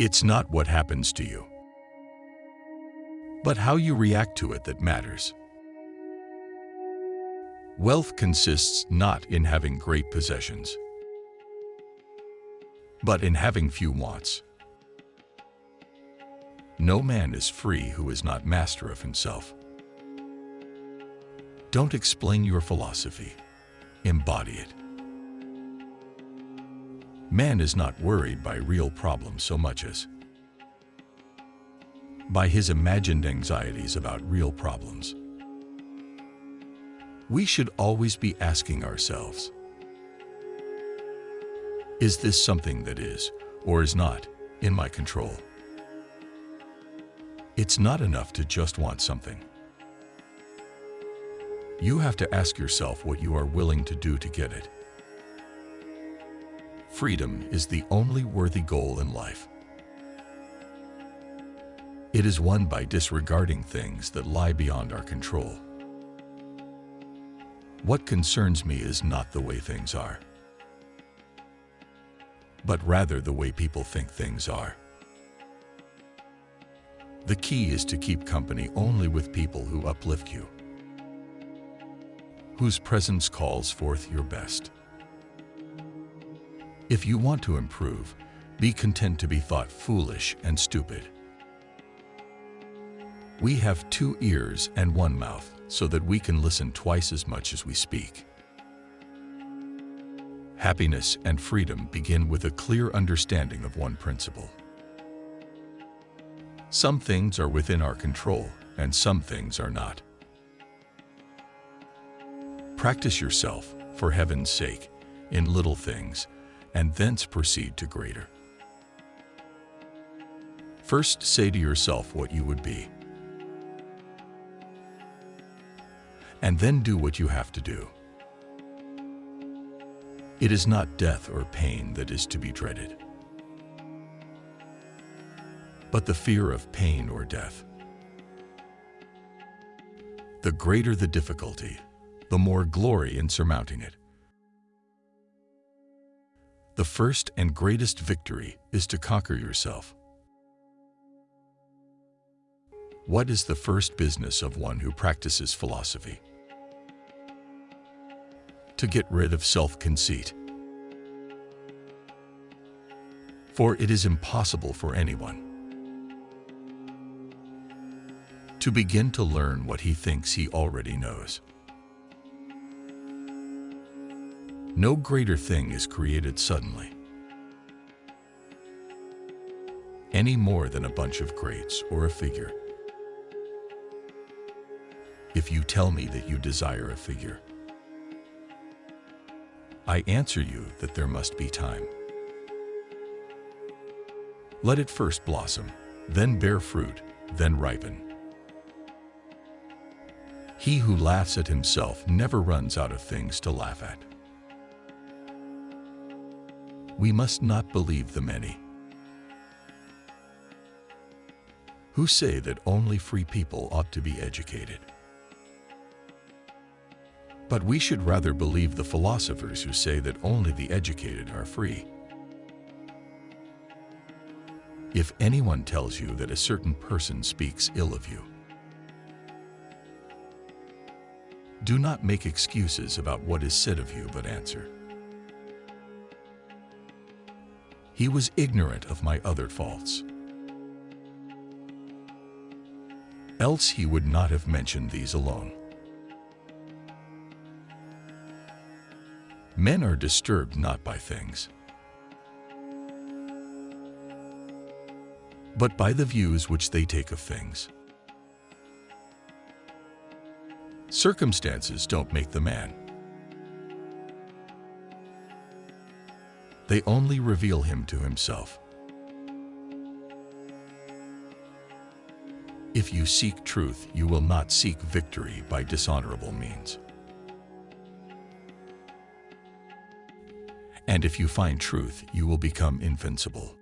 It's not what happens to you, but how you react to it that matters. Wealth consists not in having great possessions, but in having few wants. No man is free who is not master of himself. Don't explain your philosophy, embody it. Man is not worried by real problems so much as by his imagined anxieties about real problems. We should always be asking ourselves, is this something that is, or is not, in my control? It's not enough to just want something. You have to ask yourself what you are willing to do to get it. Freedom is the only worthy goal in life. It is won by disregarding things that lie beyond our control. What concerns me is not the way things are, but rather the way people think things are. The key is to keep company only with people who uplift you, whose presence calls forth your best. If you want to improve, be content to be thought foolish and stupid. We have two ears and one mouth so that we can listen twice as much as we speak. Happiness and freedom begin with a clear understanding of one principle. Some things are within our control and some things are not. Practice yourself, for heaven's sake, in little things, and thence proceed to greater. First say to yourself what you would be. and then do what you have to do. It is not death or pain that is to be dreaded, but the fear of pain or death. The greater the difficulty, the more glory in surmounting it. The first and greatest victory is to conquer yourself. What is the first business of one who practices philosophy? to get rid of self-conceit. For it is impossible for anyone to begin to learn what he thinks he already knows. No greater thing is created suddenly, any more than a bunch of grapes or a figure. If you tell me that you desire a figure, I answer you that there must be time. Let it first blossom, then bear fruit, then ripen. He who laughs at himself never runs out of things to laugh at. We must not believe the many who say that only free people ought to be educated. But we should rather believe the philosophers who say that only the educated are free. If anyone tells you that a certain person speaks ill of you, do not make excuses about what is said of you, but answer. He was ignorant of my other faults. Else he would not have mentioned these alone. Men are disturbed not by things, but by the views which they take of things. Circumstances don't make the man. They only reveal him to himself. If you seek truth, you will not seek victory by dishonorable means. And if you find truth, you will become invincible.